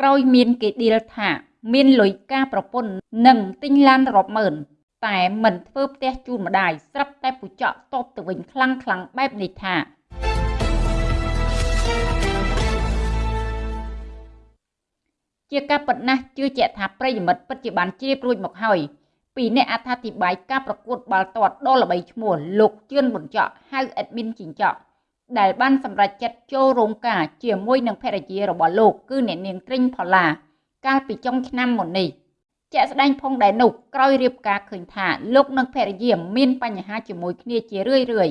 ក្រោយមានគេឌីលថា មានលុយការប្រពន្ធនិងទិញឡានរាប់ម៉ឺនតែមិនធ្វើផ្ទះជូនម្ដាយស្រាប់តែពូចកតបទៅវិញខ្លាំងខ្លាំងបែបនេះថាជាការពិតណាស់ជឿជាក់ថាប្រិយមិត្តពិតជាបានជ្រាបរួចមកហើយពីអ្នកអត្ថាធិប្បាយការប្រកួតបាល់ទាត់ដ៏ល្បីឈ្មោះលោកជឿនប៊ុនចော့ហៅអេដមីនជីងចော့ ដែលបានសម្រេចចិត្តចូលរោងការជាមួយនឹងភរិយារបស់លោកគឺអ្នកនាងត្រិញផល្លាកាលពីចុងឆ្នាំមុននេះជាក់ស្ដែងផងដែរនោះក្រោយរៀបការឃើញថាលោកនិងភរិយាមានបញ្ហាជាមួយគ្នាជារឿយរឿយ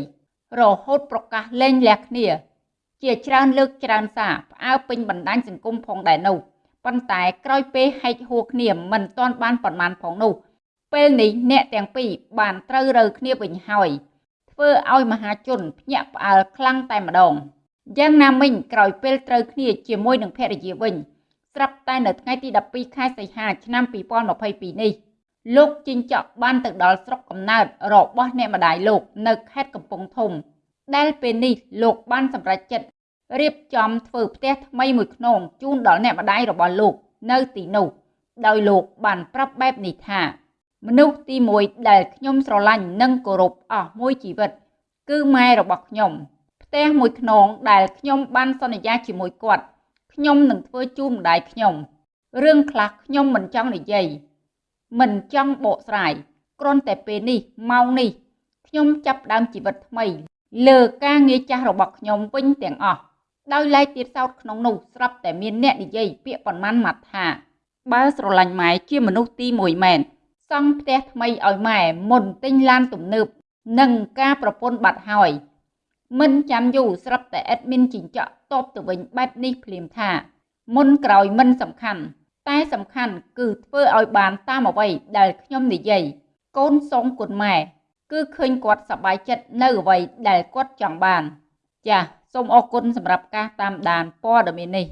រហូតប្រកាសលែងលះគ្នា ជាច្រើនលើកច្រើនសារផ្អើពេញបណ្ដាញសង្គមផងដែរនោះប៉ុន្តែក្រោយពេលហែកហួរគ្នាមិនទាន់បានប៉ុន្មានផងនោះពេលនេះអ្នកទាំងពីរបានត្រូវរើគ្នាវិញហើយ ធ្វើឲ្យមហាជនភ្ញាក់ផ្អើលខ្លាំងតែម្ដងយ៉ាងណាមិញក្រោយពេលត្រូវគ្នាជាមួយនឹងភរិយាវិញស្រាប់តែនៅថ្ងៃទី12ខែសីហាឆ្នាំ2022នេះលោកជីងចក់បានទៅដល់ស្រុកកំណើតរបស់អ្នកម្ដាយលោកនៅខេត្តកំពង់ធំ ដែលពេលនេះលោកបានសម្រេចចិត្តរៀបចំធ្វើផ្ទះថ្មីមួយខ្នងជូនដល់អ្នកម្ដាយរបស់លោកនៅទីនោះដោយលោកបានប្រាប់បែបនេះថា មនុស្សទី1ដែលខ្ញុំស្រឡាញ់និងគោរពអស់មួយជីវិត គឺម៉ែរបស់ខ្ញុំផ្ទះមួយខ្នងដែលខ្ញុំបានសន្យាជាមួយគាត់ខ្ញុំនឹងធ្វើជូនម្ដាយខ្ញុំរឿងខ្លះខ្ញុំមិនចង់និយាយមិនចង់បកស្រាយគ្រាន់តែពេលនេះម៉ោងនេះខ្ញុំចាប់ដើមជីវិតថ្មី លើការងារចាស់របស់ខ្ញុំវិញទាំងអស់ដោយឡែកទៀតសោតក្នុងនោះស្រាប់តែមានអ្នកនិយាយពាក្យប៉ុន្មានម៉ាត់ថា បើស្រឡាញ់ម៉ែជាមនុស្សទី1មែនស ង់ផ្ទះថ្មីឲ្យម៉ែមុនទិញឡានទំនើបនិងការប្រពន្ធបាត់ហើយមិនចាំយូរស្រាប់តែអេដមីនជីងចក់តបទៅវិញបែបនេះភ្លាមថា មុនក្រោយមិនសំខាន់តែសំខាន់គឺធ្វើឲ្យបានតាមអ្វីដែលខ្ញុំនិយាយកូនសងគុណម៉ែគឺឃើញគាត់សប្បាយចិត្តនៅអ្វីដែលគាត់ចង់បាន ចាសសូមអរគុណសម្រាប់ការតាមដានព័ត៌មាននេះ